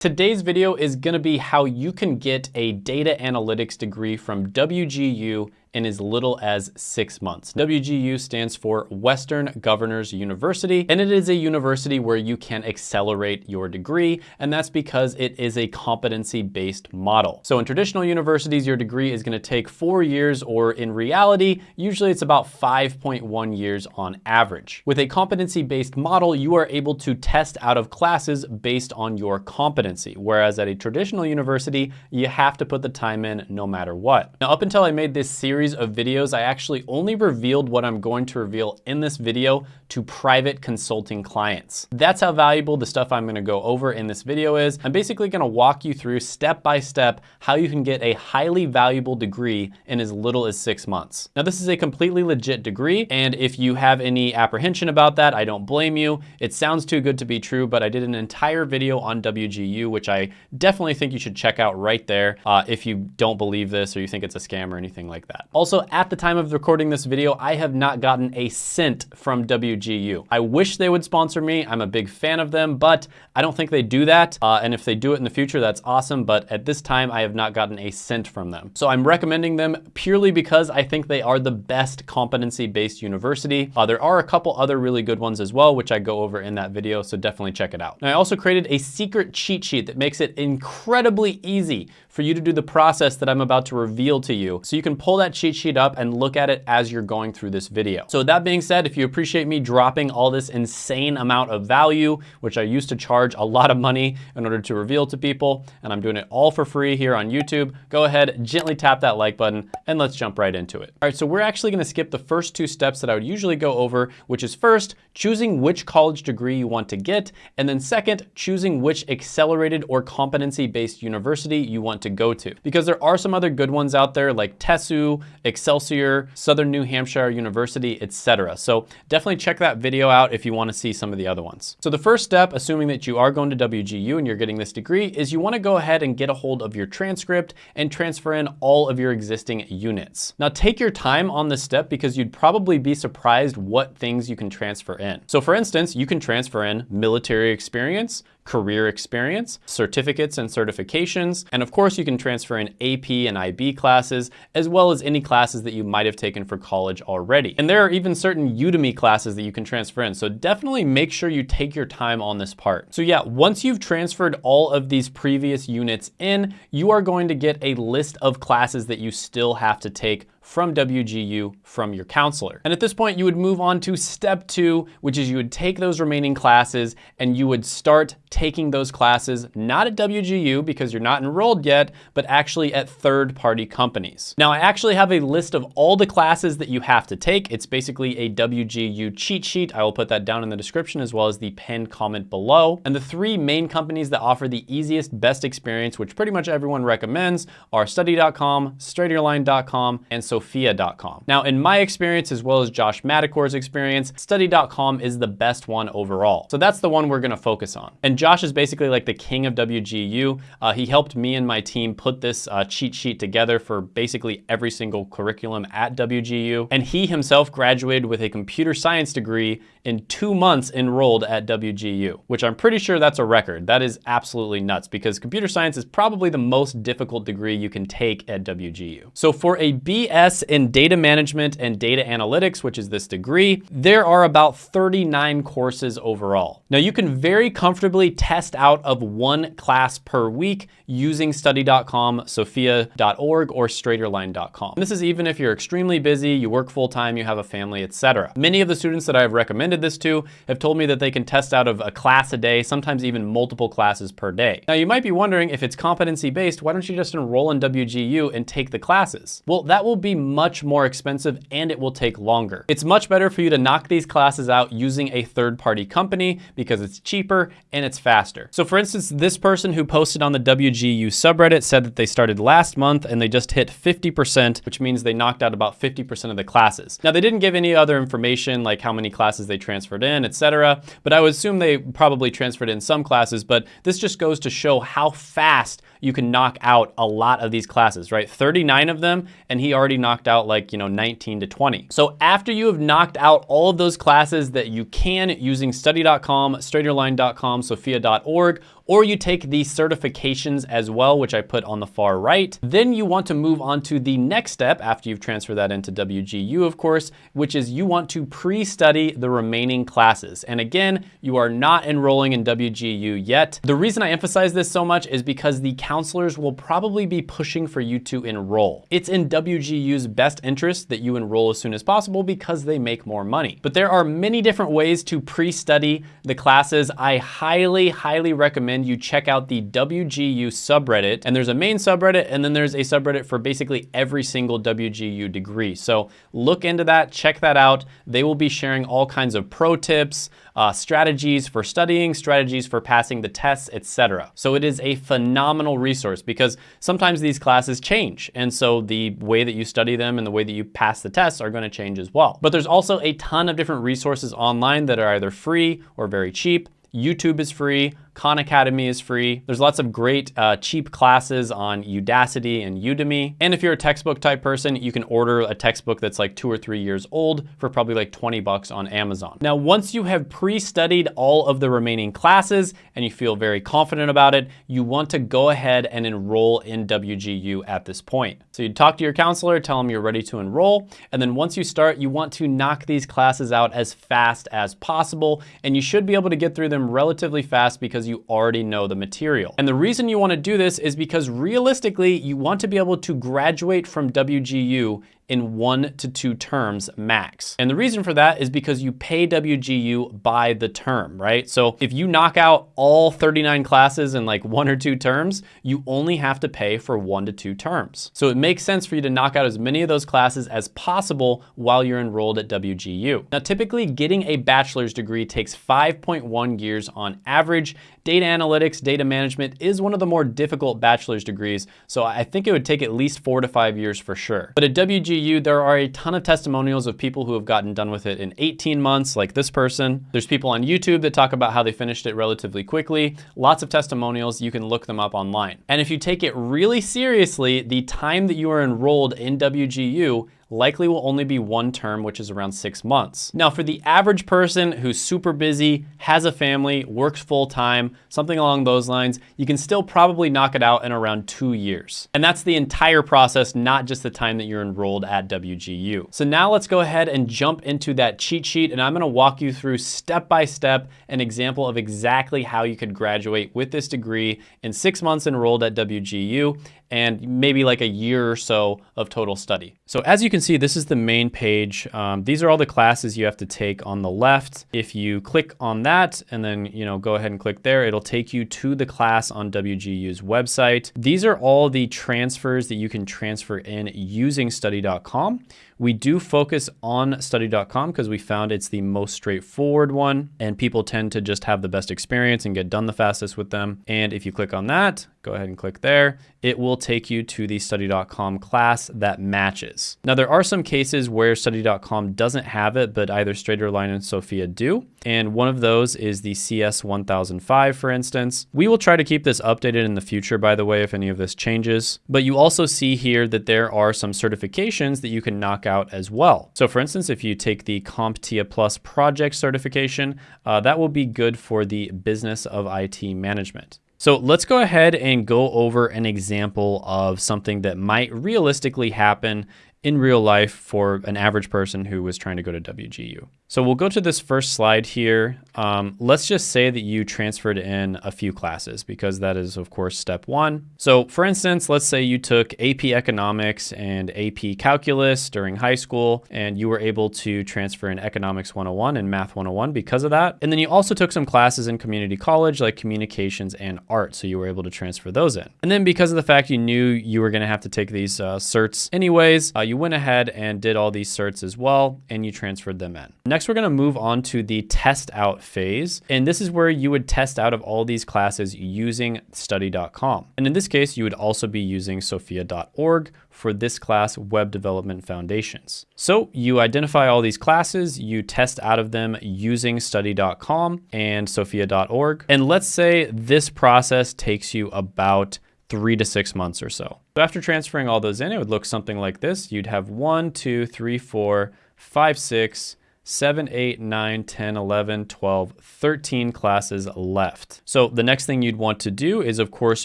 Today's video is gonna be how you can get a data analytics degree from WGU in as little as six months. WGU stands for Western Governors University, and it is a university where you can accelerate your degree, and that's because it is a competency-based model. So in traditional universities, your degree is gonna take four years, or in reality, usually it's about 5.1 years on average. With a competency-based model, you are able to test out of classes based on your competency, whereas at a traditional university, you have to put the time in no matter what. Now, up until I made this series series of videos, I actually only revealed what I'm going to reveal in this video to private consulting clients. That's how valuable the stuff I'm gonna go over in this video is. I'm basically gonna walk you through step by step how you can get a highly valuable degree in as little as six months. Now this is a completely legit degree and if you have any apprehension about that, I don't blame you. It sounds too good to be true, but I did an entire video on WGU, which I definitely think you should check out right there uh, if you don't believe this or you think it's a scam or anything like that. Also, at the time of recording this video, I have not gotten a cent from WGU. I wish they would sponsor me. I'm a big fan of them, but I don't think they do that. Uh, and if they do it in the future, that's awesome. But at this time, I have not gotten a cent from them. So I'm recommending them purely because I think they are the best competency-based university. Uh, there are a couple other really good ones as well, which I go over in that video. So definitely check it out. Now, I also created a secret cheat sheet that makes it incredibly easy for you to do the process that I'm about to reveal to you. So you can pull that cheat sheet up and look at it as you're going through this video. So that being said, if you appreciate me dropping all this insane amount of value, which I used to charge a lot of money in order to reveal to people, and I'm doing it all for free here on YouTube, go ahead, gently tap that like button, and let's jump right into it. All right, so we're actually gonna skip the first two steps that I would usually go over, which is first, choosing which college degree you want to get, and then second, choosing which accelerated or competency-based university you want to go to. Because there are some other good ones out there like TESU, Excelsior, Southern New Hampshire University, etc. So definitely check that video out if you wanna see some of the other ones. So the first step, assuming that you are going to WGU and you're getting this degree, is you wanna go ahead and get a hold of your transcript and transfer in all of your existing units. Now take your time on this step because you'd probably be surprised what things you can transfer in. So for instance, you can transfer in military experience, career experience, certificates and certifications, and of course you can transfer in AP and IB classes, as well as any classes that you might have taken for college already. And there are even certain Udemy classes that you can transfer in, so definitely make sure you take your time on this part. So yeah, once you've transferred all of these previous units in, you are going to get a list of classes that you still have to take from WGU from your counselor. And at this point, you would move on to step two, which is you would take those remaining classes and you would start taking those classes, not at WGU because you're not enrolled yet, but actually at third-party companies. Now, I actually have a list of all the classes that you have to take. It's basically a WGU cheat sheet. I will put that down in the description as well as the pinned comment below. And the three main companies that offer the easiest, best experience, which pretty much everyone recommends, are study.com, straighterline.com, and so sophia.com. Now, in my experience, as well as Josh Madakor's experience, study.com is the best one overall. So that's the one we're gonna focus on. And Josh is basically like the king of WGU. Uh, he helped me and my team put this uh, cheat sheet together for basically every single curriculum at WGU. And he himself graduated with a computer science degree in two months enrolled at WGU, which I'm pretty sure that's a record. That is absolutely nuts because computer science is probably the most difficult degree you can take at WGU. So for a BS in Data Management and Data Analytics, which is this degree, there are about 39 courses overall. Now you can very comfortably test out of one class per week using study.com, sophia.org, or straighterline.com. This is even if you're extremely busy, you work full time, you have a family, etc. Many of the students that I've recommended this to have told me that they can test out of a class a day, sometimes even multiple classes per day. Now you might be wondering if it's competency based, why don't you just enroll in WGU and take the classes? Well, that will be much more expensive and it will take longer. It's much better for you to knock these classes out using a third-party company because it's cheaper and it's faster. So for instance, this person who posted on the WGU subreddit said that they started last month and they just hit 50%, which means they knocked out about 50% of the classes. Now they didn't give any other information like how many classes they transferred in, etc. But I would assume they probably transferred in some classes, but this just goes to show how fast you can knock out a lot of these classes, right? 39 of them, and he already knocked out like, you know, 19 to 20. So after you have knocked out all of those classes that you can using study.com, straighterline.com, sophia.org, or you take the certifications as well, which I put on the far right. Then you want to move on to the next step after you've transferred that into WGU, of course, which is you want to pre-study the remaining classes. And again, you are not enrolling in WGU yet. The reason I emphasize this so much is because the counselors will probably be pushing for you to enroll. It's in WGU's best interest that you enroll as soon as possible because they make more money. But there are many different ways to pre-study the classes. I highly, highly recommend you check out the WGU subreddit. And there's a main subreddit, and then there's a subreddit for basically every single WGU degree. So look into that, check that out. They will be sharing all kinds of pro tips, uh, strategies for studying, strategies for passing the tests, etc. So it is a phenomenal resource because sometimes these classes change. And so the way that you study them and the way that you pass the tests are gonna change as well. But there's also a ton of different resources online that are either free or very cheap. YouTube is free, Khan Academy is free. There's lots of great uh, cheap classes on Udacity and Udemy. And if you're a textbook type person, you can order a textbook that's like two or three years old for probably like 20 bucks on Amazon. Now, once you have pre-studied all of the remaining classes and you feel very confident about it, you want to go ahead and enroll in WGU at this point. So you talk to your counselor, tell them you're ready to enroll. And then once you start, you want to knock these classes out as fast as possible. And you should be able to get through them relatively fast because you already know the material. And the reason you wanna do this is because realistically, you want to be able to graduate from WGU in one to two terms max. And the reason for that is because you pay WGU by the term, right? So if you knock out all 39 classes in like one or two terms, you only have to pay for one to two terms. So it makes sense for you to knock out as many of those classes as possible while you're enrolled at WGU. Now, typically getting a bachelor's degree takes 5.1 years on average. Data analytics, data management is one of the more difficult bachelor's degrees, so I think it would take at least four to five years for sure. But at WGU, there are a ton of testimonials of people who have gotten done with it in 18 months, like this person. There's people on YouTube that talk about how they finished it relatively quickly. Lots of testimonials, you can look them up online. And if you take it really seriously, the time that you are enrolled in WGU likely will only be one term, which is around six months. Now, for the average person who's super busy, has a family, works full time, something along those lines, you can still probably knock it out in around two years. And that's the entire process, not just the time that you're enrolled at WGU. So now let's go ahead and jump into that cheat sheet, and I'm gonna walk you through step by step an example of exactly how you could graduate with this degree in six months enrolled at WGU and maybe like a year or so of total study. So as you can see, this is the main page. Um, these are all the classes you have to take on the left. If you click on that and then you know go ahead and click there, it'll take you to the class on WGU's website. These are all the transfers that you can transfer in using study.com. We do focus on study.com because we found it's the most straightforward one and people tend to just have the best experience and get done the fastest with them. And if you click on that, go ahead and click there, it will take you to the study.com class that matches. Now there are some cases where study.com doesn't have it, but either Straighterline and Sophia do. And one of those is the CS 1005, for instance. We will try to keep this updated in the future, by the way, if any of this changes. But you also see here that there are some certifications that you can knock out as well. So for instance, if you take the CompTIA Plus project certification, uh, that will be good for the business of IT management. So let's go ahead and go over an example of something that might realistically happen in real life for an average person who was trying to go to WGU. So we'll go to this first slide here. Um, let's just say that you transferred in a few classes because that is of course step one. So for instance, let's say you took AP Economics and AP Calculus during high school and you were able to transfer in Economics 101 and Math 101 because of that. And then you also took some classes in community college like communications and art. So you were able to transfer those in. And then because of the fact you knew you were gonna have to take these uh, certs anyways, uh, you went ahead and did all these certs as well, and you transferred them in. Next, we're gonna move on to the test out phase. And this is where you would test out of all these classes using study.com. And in this case, you would also be using sophia.org for this class, Web Development Foundations. So you identify all these classes, you test out of them using study.com and sophia.org. And let's say this process takes you about three to six months or so. So after transferring all those in, it would look something like this. You'd have one, two, three, four, five, six, 7, 8, 9, 10, 11, 12, 13 classes left. So the next thing you'd want to do is of course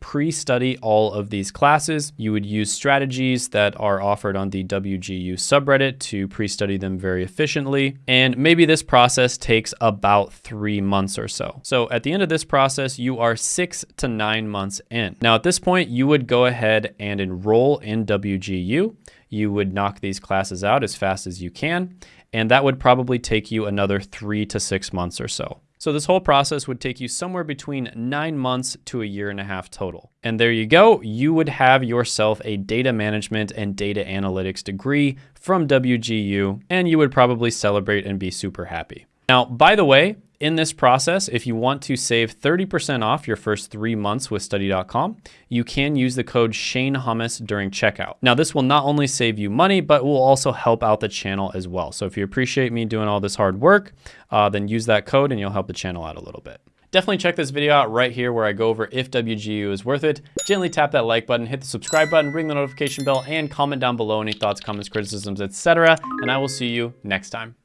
pre-study all of these classes. You would use strategies that are offered on the WGU subreddit to pre-study them very efficiently. And maybe this process takes about three months or so. So at the end of this process, you are six to nine months in. Now at this point, you would go ahead and enroll in WGU. You would knock these classes out as fast as you can and that would probably take you another three to six months or so. So this whole process would take you somewhere between nine months to a year and a half total. And there you go, you would have yourself a data management and data analytics degree from WGU, and you would probably celebrate and be super happy. Now, by the way, in this process, if you want to save 30% off your first three months with study.com, you can use the code Shane Hummus during checkout. Now, this will not only save you money, but will also help out the channel as well. So if you appreciate me doing all this hard work, uh, then use that code and you'll help the channel out a little bit. Definitely check this video out right here where I go over if WGU is worth it. Gently tap that like button, hit the subscribe button, ring the notification bell, and comment down below any thoughts, comments, criticisms, etc. And I will see you next time.